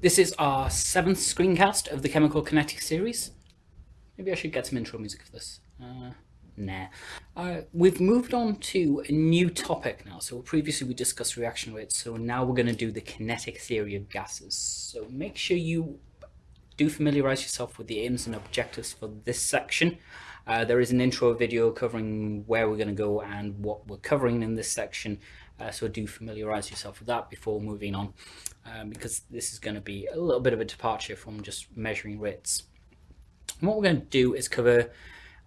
This is our seventh screencast of the Chemical Kinetic series. Maybe I should get some intro music for this. Uh, nah. Uh, we've moved on to a new topic now. So previously we discussed reaction rates, so now we're going to do the kinetic theory of gases. So make sure you do familiarize yourself with the aims and objectives for this section. Uh, there is an intro video covering where we're going to go and what we're covering in this section. Uh, so do familiarize yourself with that before moving on, um, because this is going to be a little bit of a departure from just measuring rates. And what we're going to do is cover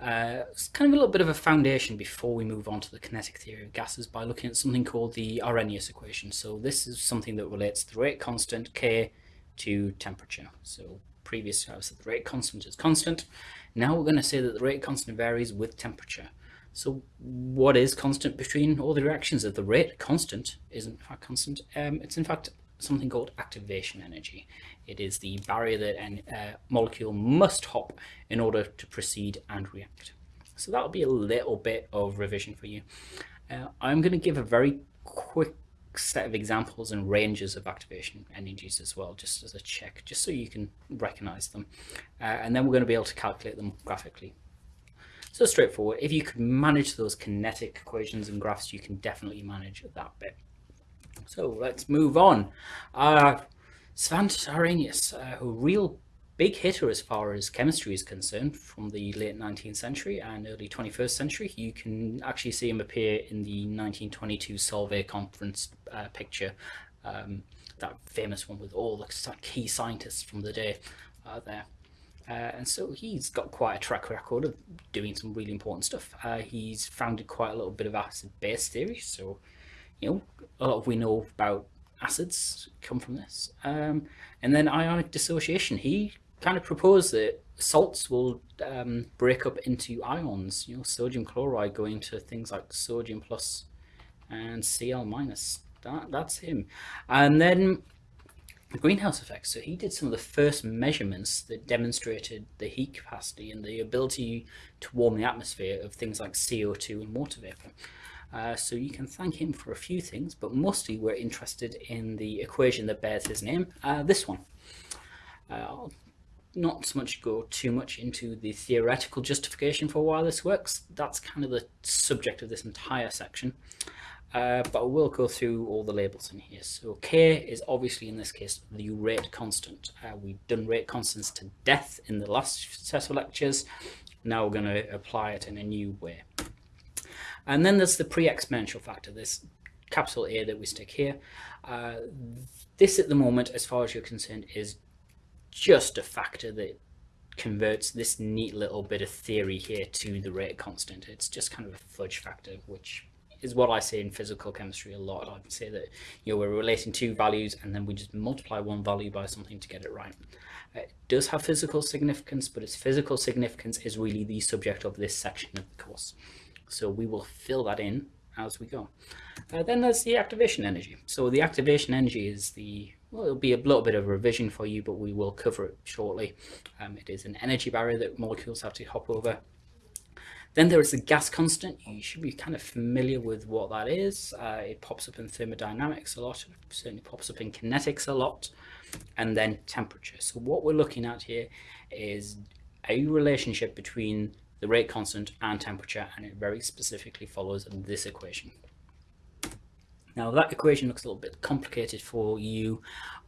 uh, kind of a little bit of a foundation before we move on to the kinetic theory of gases by looking at something called the Arrhenius equation. So this is something that relates the rate constant K to temperature. So previously I said the rate constant is constant. Now we're going to say that the rate constant varies with temperature. So what is constant between all the reactions? If the rate constant isn't in fact constant, um, it's in fact something called activation energy. It is the barrier that a uh, molecule must hop in order to proceed and react. So that'll be a little bit of revision for you. Uh, I'm going to give a very quick set of examples and ranges of activation energies as well, just as a check, just so you can recognize them. Uh, and then we're going to be able to calculate them graphically. So straightforward. If you can manage those kinetic equations and graphs, you can definitely manage that bit. So let's move on. Uh, Svante Arrhenius, uh, a real big hitter as far as chemistry is concerned from the late 19th century and early 21st century. You can actually see him appear in the 1922 Solvay conference uh, picture, um, that famous one with all the key scientists from the day uh, there. Uh, and so he's got quite a track record of doing some really important stuff. Uh, he's founded quite a little bit of acid-base theory, so you know a lot of we know about acids come from this. Um, and then ionic dissociation. He kind of proposed that salts will um, break up into ions. You know, sodium chloride going to things like sodium plus and Cl minus. That that's him. And then the greenhouse effect. So he did some of the first measurements that demonstrated the heat capacity and the ability to warm the atmosphere of things like CO2 and water vapor. Uh, so you can thank him for a few things, but mostly we're interested in the equation that bears his name, uh, this one. Uh, I'll not so much go too much into the theoretical justification for why this works. That's kind of the subject of this entire section. Uh, but I will go through all the labels in here. So K is obviously in this case the rate constant. Uh, we've done rate constants to death in the last set of lectures. Now we're going to apply it in a new way. And then there's the pre-exponential factor, this capital A that we stick here. Uh, this at the moment, as far as you're concerned, is just a factor that converts this neat little bit of theory here to the rate constant. It's just kind of a fudge factor, which is what I say in physical chemistry a lot. I'd say that you know we're relating two values and then we just multiply one value by something to get it right. It does have physical significance, but its physical significance is really the subject of this section of the course. So we will fill that in as we go. Uh, then there's the activation energy. So the activation energy is the, well, it'll be a little bit of a revision for you, but we will cover it shortly. Um, it is an energy barrier that molecules have to hop over. Then there is the gas constant. You should be kind of familiar with what that is. Uh, it pops up in thermodynamics a lot. Certainly pops up in kinetics a lot. And then temperature. So what we're looking at here is a relationship between the rate constant and temperature and it very specifically follows this equation. Now that equation looks a little bit complicated for you.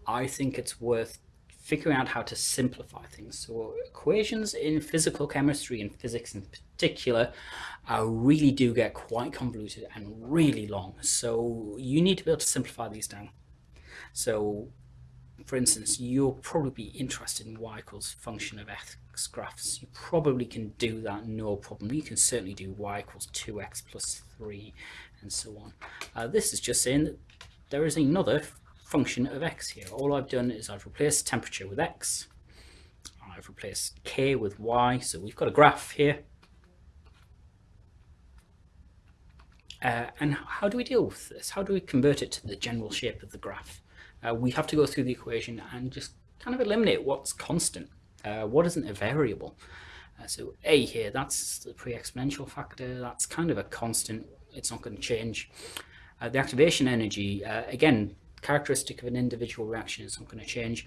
I think it's worth figuring out how to simplify things. So equations in physical chemistry and physics in particular uh, really do get quite convoluted and really long. So you need to be able to simplify these down. So for instance, you'll probably be interested in y equals function of x graphs. You probably can do that, no problem. You can certainly do y equals 2x plus 3 and so on. Uh, this is just saying that there is another function of x here. All I've done is I've replaced temperature with x. I've replaced k with y. So we've got a graph here. Uh, and how do we deal with this? How do we convert it to the general shape of the graph? uh, we have to go through the equation and just kind of eliminate what's constant, uh, what isn't a variable. Uh, so a here, that's the pre-exponential factor, that's kind of a constant, it's not going to change. Uh, the activation energy, uh, again, characteristic of an individual reaction is not going to change.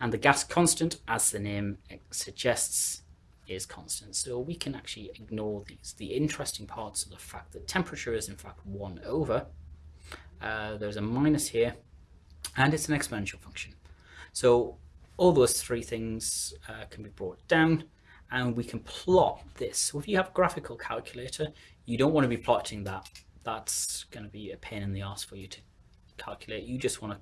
And the gas constant, as the name suggests, is constant. So we can actually ignore these. The interesting parts of the fact that temperature is in fact 1 over. Uh, there's a minus here, and it's an exponential function. So all those three things uh, can be brought down, and we can plot this. So if you have a graphical calculator, you don't want to be plotting that. That's going to be a pain in the ass for you to calculate. You just want to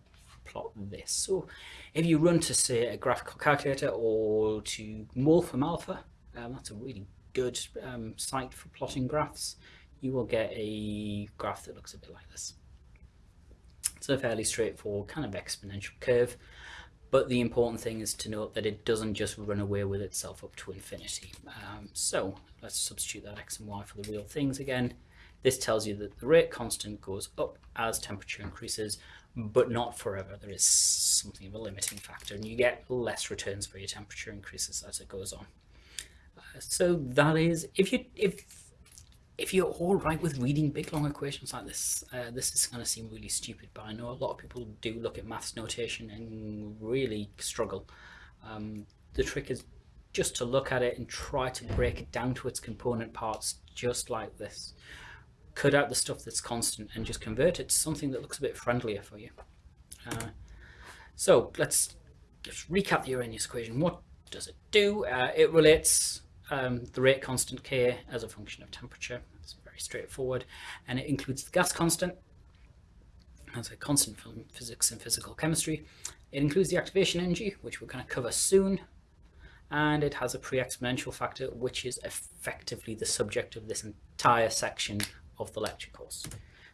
plot this. So if you run to say a graphical calculator or to Wolfram Alpha, um, that's a really good um, site for plotting graphs, you will get a graph that looks a bit like this. It's a fairly straightforward kind of exponential curve, but the important thing is to note that it doesn't just run away with itself up to infinity. Um, so let's substitute that x and y for the real things again. This tells you that the rate constant goes up as temperature increases, but not forever. There is something of a limiting factor, and you get less returns for your temperature increases as it goes on. Uh, so that is, if you if if you're all right with reading big long equations like this, uh, this is going to seem really stupid, but I know a lot of people do look at maths notation and really struggle. Um, the trick is just to look at it and try to break it down to its component parts just like this cut out the stuff that's constant and just convert it to something that looks a bit friendlier for you. Uh, so let's just recap the Arrhenius equation. What does it do? Uh, it relates um, the rate constant K as a function of temperature. It's very straightforward. And it includes the gas constant as a constant from physics and physical chemistry. It includes the activation energy, which we're going to cover soon. And it has a pre-exponential factor, which is effectively the subject of this entire section of the lecture course.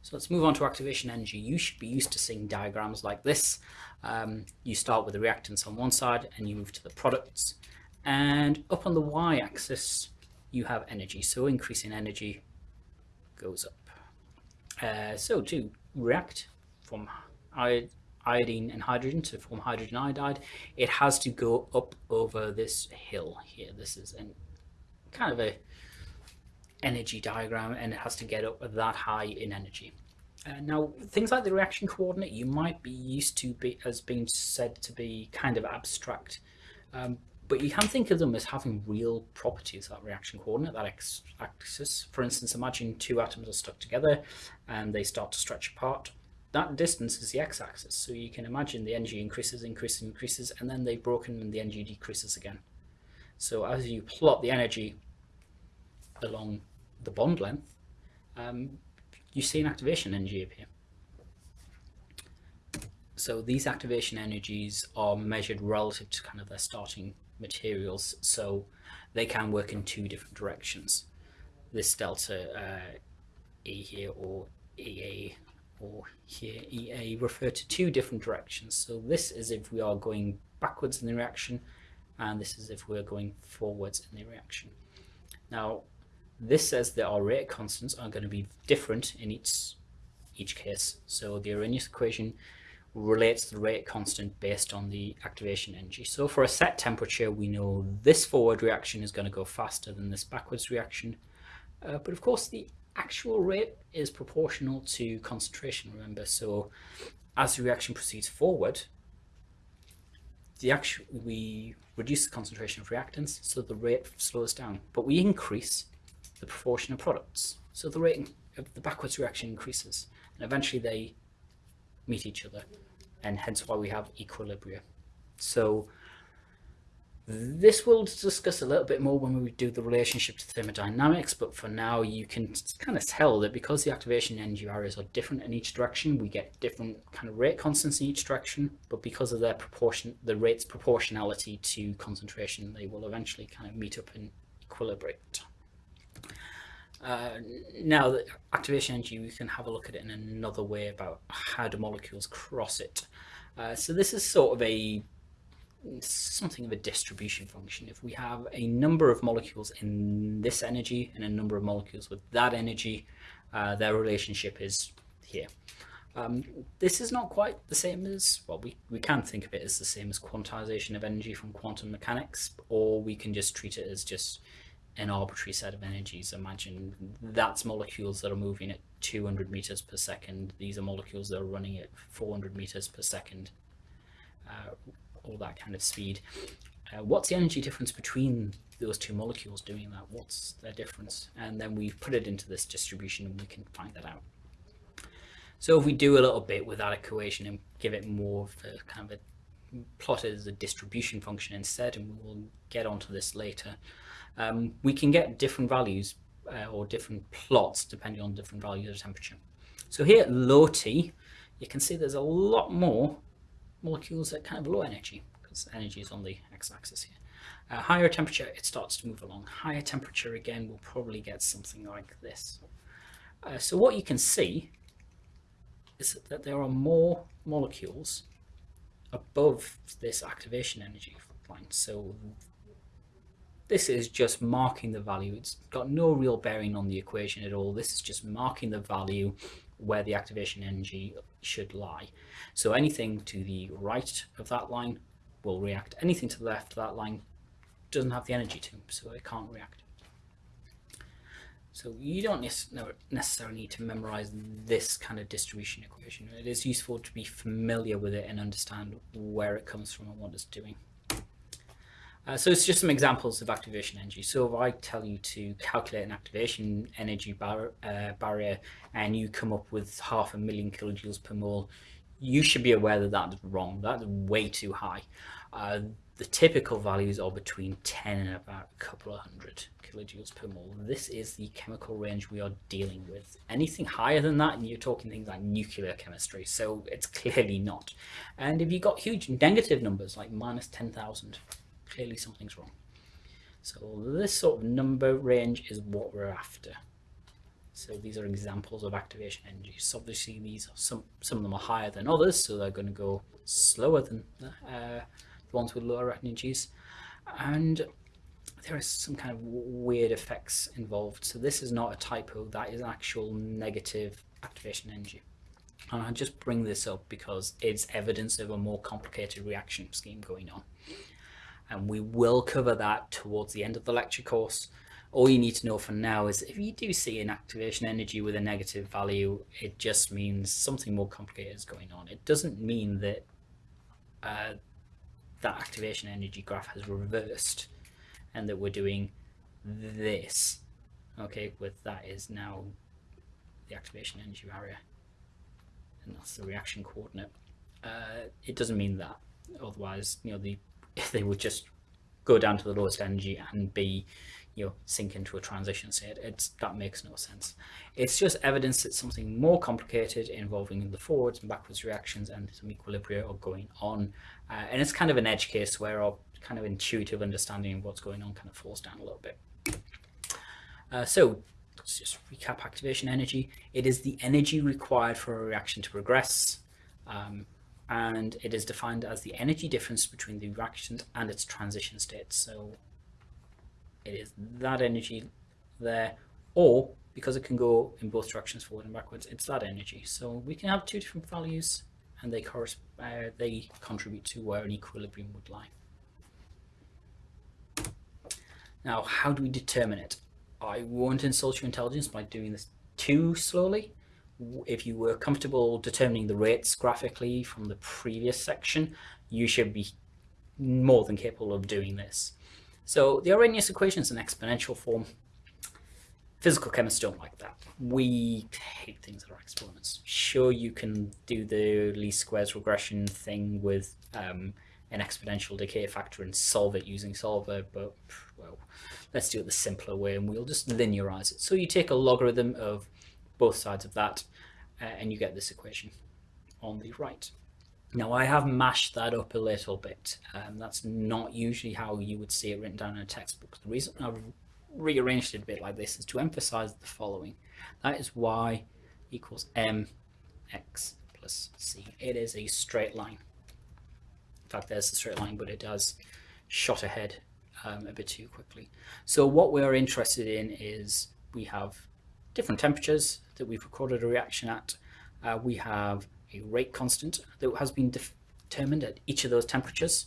So let's move on to activation energy. You should be used to seeing diagrams like this. Um, you start with the reactants on one side and you move to the products. And up on the y-axis, you have energy. So increasing energy goes up. Uh, so to react from iodine and hydrogen to form hydrogen iodide, it has to go up over this hill here. This is an, kind of a energy diagram and it has to get up that high in energy. Uh, now, things like the reaction coordinate you might be used to be as being said to be kind of abstract, um, but you can think of them as having real properties, that reaction coordinate, that x-axis. For instance, imagine two atoms are stuck together and they start to stretch apart. That distance is the x-axis, so you can imagine the energy increases, increases, increases, and then they've broken and the energy decreases again. So as you plot the energy along the bond length, um, you see an activation energy appear. So these activation energies are measured relative to kind of their starting materials, so they can work in two different directions. This delta uh, E here or EA or here EA refer to two different directions. So this is if we are going backwards in the reaction and this is if we're going forwards in the reaction. Now this says that our rate constants are going to be different in each each case. So the Arrhenius equation relates the rate constant based on the activation energy. So for a set temperature, we know this forward reaction is going to go faster than this backwards reaction. Uh, but of course, the actual rate is proportional to concentration, remember. So as the reaction proceeds forward, the actual, we reduce the concentration of reactants, so the rate slows down. But we increase the proportion of products. So the rate of uh, the backwards reaction increases and eventually they meet each other and hence why we have equilibria. So this we'll discuss a little bit more when we do the relationship to thermodynamics, but for now you can kind of tell that because the activation energy areas are different in each direction, we get different kind of rate constants in each direction, but because of their proportion, the rate's proportionality to concentration, they will eventually kind of meet up and equilibrate. Uh, now, the activation energy, we can have a look at it in another way about how do molecules cross it. Uh, so this is sort of a something of a distribution function. If we have a number of molecules in this energy and a number of molecules with that energy, uh, their relationship is here. Um, this is not quite the same as, well, we, we can think of it as the same as quantization of energy from quantum mechanics, or we can just treat it as just an arbitrary set of energies. Imagine that's molecules that are moving at 200 meters per second. These are molecules that are running at 400 meters per second, uh, all that kind of speed. Uh, what's the energy difference between those two molecules doing that? What's their difference? And then we put it into this distribution and we can find that out. So if we do a little bit with that equation and give it more of a kind of a plot as a distribution function instead, and we will get onto this later, um, we can get different values uh, or different plots depending on different values of temperature. So here at low T, you can see there's a lot more molecules at kind of low energy because energy is on the x-axis here. Uh, higher temperature, it starts to move along. Higher temperature, again, we'll probably get something like this. Uh, so what you can see is that there are more molecules above this activation energy line. So this is just marking the value. It's got no real bearing on the equation at all. This is just marking the value where the activation energy should lie. So anything to the right of that line will react. Anything to the left of that line doesn't have the energy to, so it can't react. So you don't necessarily need to memorize this kind of distribution equation. It is useful to be familiar with it and understand where it comes from and what it's doing. Uh, so it's just some examples of activation energy. So if I tell you to calculate an activation energy bar uh, barrier and you come up with half a million kilojoules per mole, you should be aware that that's wrong. That's way too high. Uh, the typical values are between 10 and about a couple of hundred kilojoules per mole. This is the chemical range we are dealing with. Anything higher than that, and you're talking things like nuclear chemistry, so it's clearly not. And if you've got huge negative numbers like minus 10,000, clearly something's wrong. So this sort of number range is what we're after. So these are examples of activation energies. So obviously these are some some of them are higher than others, so they're going to go slower than uh, the ones with lower energies. And there is some kind of weird effects involved. So this is not a typo, that is actual negative activation energy. And I just bring this up because it's evidence of a more complicated reaction scheme going on and we will cover that towards the end of the lecture course. All you need to know for now is if you do see an activation energy with a negative value, it just means something more complicated is going on. It doesn't mean that uh, that activation energy graph has reversed and that we're doing this. Okay, with that is now the activation energy barrier and that's the reaction coordinate. Uh, it doesn't mean that. Otherwise, you know, the they would just go down to the lowest energy and be you know sink into a transition state it's that makes no sense. It's just evidence that something more complicated involving the forwards and backwards reactions and some equilibria are going on. Uh, and it's kind of an edge case where our kind of intuitive understanding of what's going on kind of falls down a little bit. Uh, so let's just recap activation energy. It is the energy required for a reaction to progress. Um, and it is defined as the energy difference between the reaction and its transition state. So it is that energy there, or because it can go in both directions, forward and backwards, it's that energy. So we can have two different values and they, uh, they contribute to where an equilibrium would lie. Now, how do we determine it? I won't insult your intelligence by doing this too slowly if you were comfortable determining the rates graphically from the previous section, you should be more than capable of doing this. So the Arrhenius equation is an exponential form. Physical chemists don't like that. We hate things that are exponents. Sure, you can do the least squares regression thing with um, an exponential decay factor and solve it using solver, but well, let's do it the simpler way and we'll just linearize it. So you take a logarithm of both sides of that, uh, and you get this equation on the right. Now I have mashed that up a little bit. Um, that's not usually how you would see it written down in a textbook. The reason I've rearranged it a bit like this is to emphasize the following. That is y equals mx plus c. It is a straight line. In fact, there's the straight line, but it does shot ahead um, a bit too quickly. So what we are interested in is we have different temperatures that we've recorded a reaction at. Uh, we have a rate constant that has been determined at each of those temperatures.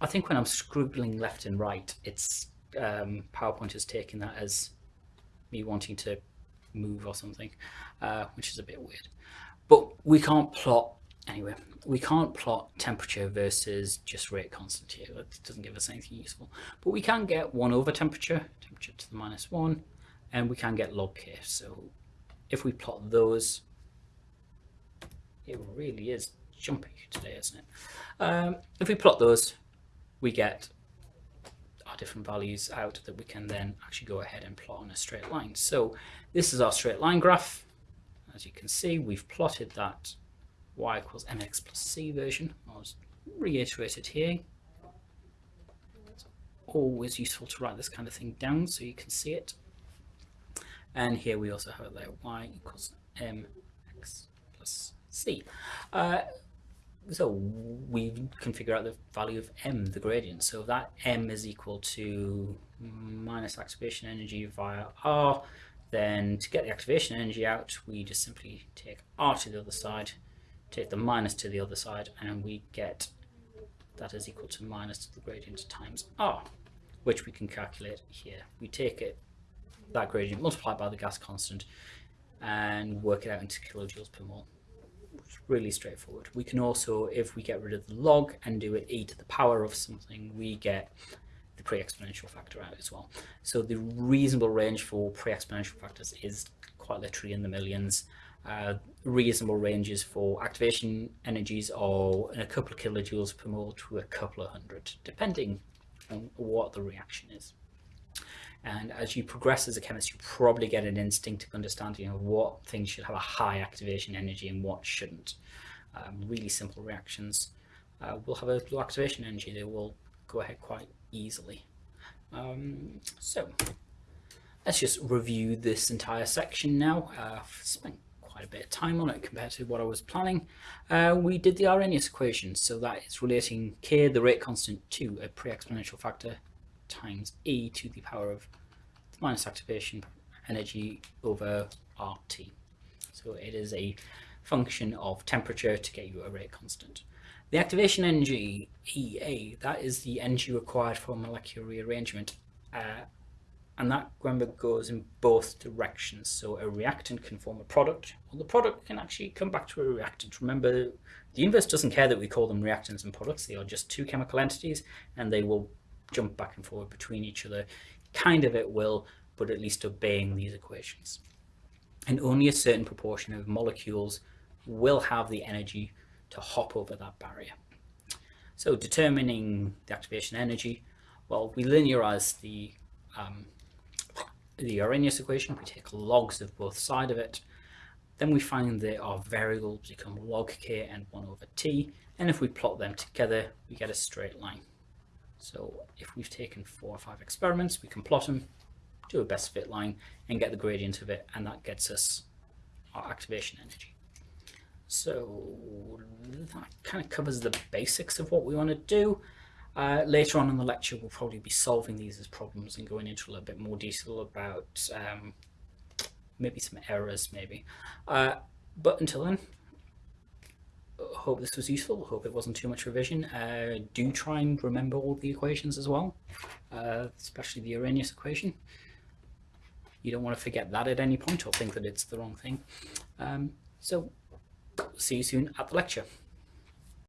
I think when I'm scribbling left and right, it's um, PowerPoint is taking that as me wanting to move or something, uh, which is a bit weird. But we can't plot, anyway, we can't plot temperature versus just rate constant here. It doesn't give us anything useful. But we can get 1 over temperature, temperature to the minus 1, and we can get log k. So if we plot those, it really is jumpy today, isn't it? Um, if we plot those, we get our different values out that we can then actually go ahead and plot on a straight line. So this is our straight line graph. As you can see, we've plotted that y equals mx plus c version. I'll reiterate it here. It's always useful to write this kind of thing down so you can see it. And here we also have it there, y equals mx plus c. Uh, so we can figure out the value of m, the gradient. So that m is equal to minus activation energy via r, then to get the activation energy out, we just simply take r to the other side, take the minus to the other side, and we get that is equal to minus the gradient times r, which we can calculate here. We take it, that gradient multiplied by the gas constant, and work it out into kilojoules per mole really straightforward. We can also, if we get rid of the log and do it e to the power of something, we get the pre-exponential factor out as well. So the reasonable range for pre-exponential factors is quite literally in the millions. Uh, reasonable ranges for activation energies are a couple of kilojoules per mole to a couple of hundred, depending on what the reaction is. And as you progress as a chemist, you probably get an instinctive understanding of what things should have a high activation energy and what shouldn't. Um, really simple reactions uh, will have a low activation energy. They will go ahead quite easily. Um, so let's just review this entire section now. Uh, I've spent quite a bit of time on it compared to what I was planning. Uh, we did the Arrhenius equation, so that is relating k, the rate constant, to a pre-exponential factor times e to the power of minus activation energy over RT. So it is a function of temperature to get you a rate constant. The activation energy, EA, that is the energy required for molecular rearrangement. Uh, and that, remember, goes in both directions. So a reactant can form a product, or the product can actually come back to a reactant. Remember, the universe doesn't care that we call them reactants and products. They are just two chemical entities, and they will jump back and forward between each other, kind of at will, but at least obeying these equations. And only a certain proportion of molecules will have the energy to hop over that barrier. So determining the activation energy, well, we linearize the um, the Arrhenius equation, we take logs of both side of it, then we find that our variables become log k and 1 over t, and if we plot them together, we get a straight line. So if we've taken four or five experiments, we can plot them, do a best fit line, and get the gradient of it, and that gets us our activation energy. So that kind of covers the basics of what we want to do. Uh, later on in the lecture, we'll probably be solving these as problems and going into a little bit more detail about um, maybe some errors, maybe. Uh, but until then, hope this was useful. Hope it wasn't too much revision. Uh, do try and remember all the equations as well, uh, especially the Arrhenius equation. You don't want to forget that at any point or think that it's the wrong thing. Um, so see you soon at the lecture.